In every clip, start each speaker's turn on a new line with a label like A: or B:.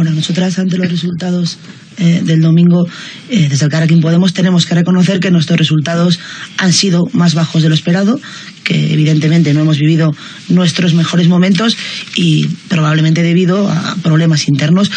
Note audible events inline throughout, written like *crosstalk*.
A: Bueno, nosotras ante los resultados eh, del domingo, eh, desde el Carrequín Podemos, tenemos que reconocer que nuestros resultados han sido más bajos de lo esperado, que evidentemente no hemos vivido nuestros mejores momentos y probablemente debido a problemas internos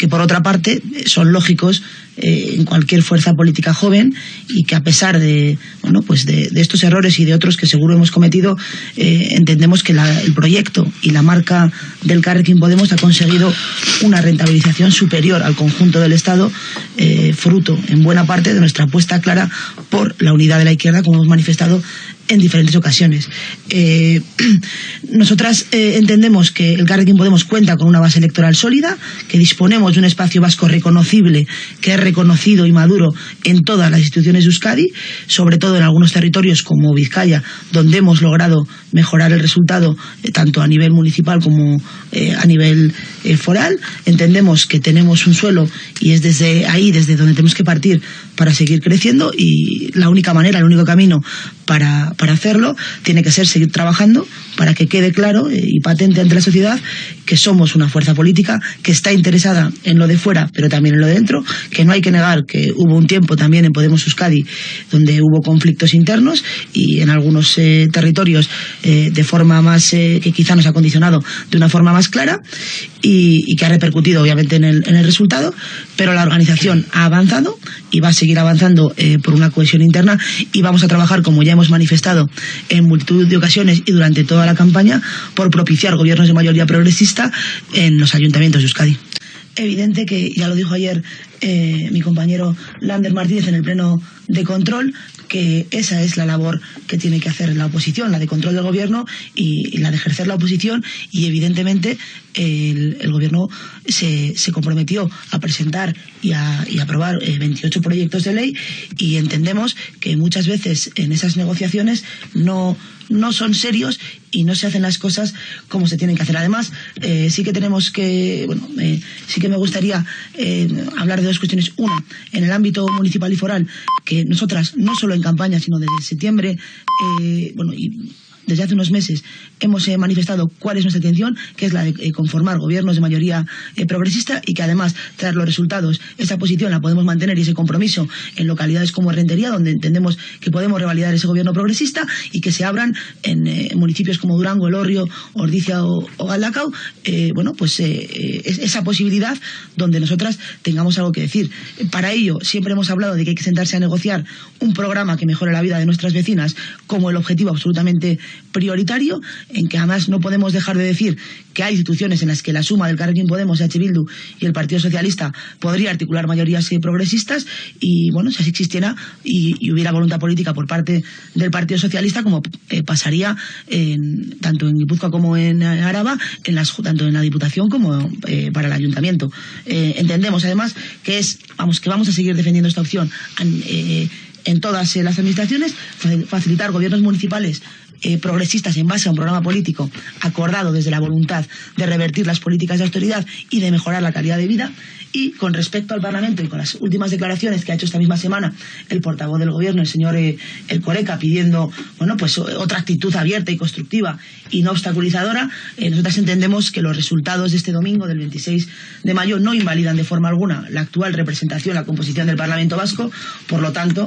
A: que por otra parte son lógicos eh, en cualquier fuerza política joven y que a pesar de bueno pues de, estos errores y de otros que seguro hemos cometido eh, entendemos que el proyecto y la marca del Carrequín Podemos ha conseguido una rentabilización superior al conjunto del Estado eh, fruto en buena parte de nuestra apuesta clara por la unidad de la izquierda como hemos manifestado en diferentes ocasiones. Eh, *clears throat* nosotras eh, entendemos que el Carrequín Podemos cuenta con una base electoral sólida, que disponemos de un espacio vasco reconocible, que es reconocido y maduro en todas las instituciones de Euskadi, sobre todo en algunos territorios como Vizcaya, donde hemos logrado mejorar el resultado eh, tanto a nivel municipal como a nivel foral. Entendemos que tenemos un suelo y es desde ahí, desde donde tenemos que partir para seguir creciendo y la única manera, el único camino para, para hacerlo tiene que ser seguir trabajando para que quede claro eh, y patente ante la sociedad que somos una fuerza política que está interesada en lo de fuera, pero también en lo de dentro, que no hay que negar que hubo un tiempo también en Podemos Euskadi donde hubo conflictos internos y en algunos eh, territorios eh, de forma más que quizá nos ha condicionado de una forma más clara y, que ha repercutido obviamente en el, en el, resultado, pero la organización ha avanzado y va a seguir avanzando por una cohesión interna y vamos a trabajar, como ya hemos manifestado en multitud de ocasiones y durante toda la campaña, por propiciar gobiernos de mayoría progresista en los ayuntamientos de Euskadi evidente que, ya lo dijo ayer eh, mi compañero Lander Martínez en el pleno de control, que esa es la labor que tiene que hacer la oposición, la de control del gobierno y, la de ejercer la oposición. Y evidentemente el, gobierno se, comprometió a presentar y a, aprobar 28 eh, proyectos de ley. Y entendemos que muchas veces en esas negociaciones no, no son serios y no se hacen las cosas como se tienen que hacer. Además, eh, sí que tenemos que, bueno, sí que me gustaría hablar de dos cuestiones. Una, en el ámbito municipal y foral, que nosotras, no solo en campaña, sino desde septiembre, eh, bueno, y desde hace unos meses hemos eh, manifestado cuál es nuestra intención, que es la de eh, conformar gobiernos de mayoría eh, progresista y que además, tras los resultados, esa posición la podemos mantener y ese compromiso en localidades como Rentería, donde entendemos que podemos revalidar ese gobierno progresista y que se abran en municipios como Durango, El Orrio, Ordicia o, o bueno, pues esa posibilidad donde nosotras tengamos algo que decir. Para ello, siempre hemos hablado de que hay que sentarse a negociar un programa que mejore la vida de nuestras vecinas como el objetivo absolutamente prioritario, en que además no podemos dejar de decir que hay instituciones en las que la suma del Carrequín Podemos, H. Bildu y el Partido Socialista podría articular mayorías eh, progresistas y, bueno, si así existiera y, hubiera voluntad política por parte del Partido Socialista, como eh, pasaría en, tanto en Guipúzcoa como en Araba, en las, tanto en la Diputación como eh, para el Ayuntamiento. entendemos, además, que es, vamos, que vamos a seguir defendiendo esta opción en todas las administraciones, facilitar gobiernos municipales eh, progresistas en base a un programa político acordado desde la voluntad de revertir las políticas de autoridad y de mejorar la calidad de vida. Y con respecto al Parlamento y con las últimas declaraciones que ha hecho esta misma semana el portavoz del Gobierno, el señor eh, El Coreca, pidiendo bueno, pues, otra actitud abierta y constructiva y no obstaculizadora, eh, nosotras entendemos que los resultados de este domingo, del 26 de mayo, no invalidan de forma alguna la actual representación, la composición del Parlamento vasco. Por lo tanto,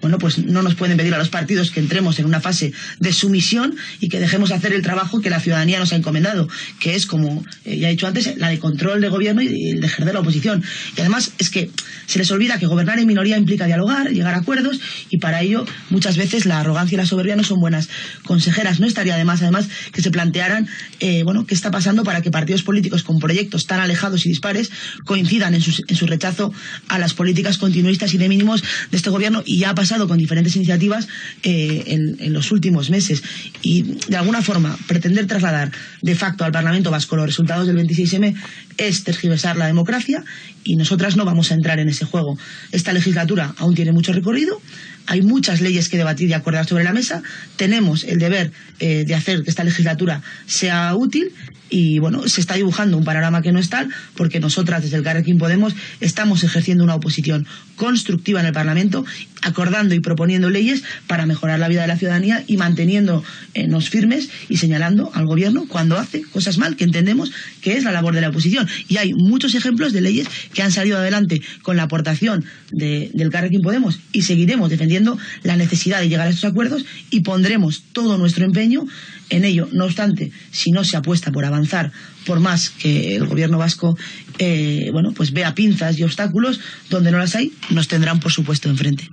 A: bueno, pues no nos pueden pedir a los partidos que entremos en una fase de sumisión y que dejemos hacer el trabajo que la ciudadanía nos ha encomendado, que es, como eh, ya he dicho antes, la de control de gobierno y el de ejercer la oposición. Y además es que se les olvida que gobernar en minoría implica dialogar, llegar a acuerdos y para ello muchas veces la arrogancia y la soberbia no son buenas consejeras. No estaría de más, además, que se plantearan, eh, bueno, qué está pasando para que partidos políticos con proyectos tan alejados y dispares coincidan en su, en su rechazo a las políticas continuistas y de mínimos de este gobierno y ya ha pasado con diferentes iniciativas eh, en, en los últimos meses y de alguna forma pretender trasladar de facto al Parlamento Vasco los resultados del 26M es tergiversar la democracia y nosotras no vamos a entrar en ese juego. Esta legislatura aún tiene mucho recorrido, hay muchas leyes que debatir y acordar sobre la mesa, tenemos el deber eh, de hacer que esta legislatura sea útil y bueno, se está dibujando un panorama que no es tal porque nosotras desde el Carrequín Podemos estamos ejerciendo una oposición constructiva en el Parlamento, acordando y proponiendo leyes para mejorar la vida de la ciudadanía y manteniéndonos firmes y señalando al gobierno cuando hace cosas mal, que entendemos que es la labor de la oposición Y hay muchos ejemplos de leyes que han salido adelante con la aportación de, del Carrequín Podemos y seguiremos defendiendo la necesidad de llegar a estos acuerdos y pondremos todo nuestro empeño en ello. No obstante, si no se apuesta por avanzar, por más que el gobierno vasco eh, bueno, pues vea pinzas y obstáculos donde no las hay, nos tendrán, por supuesto, enfrente.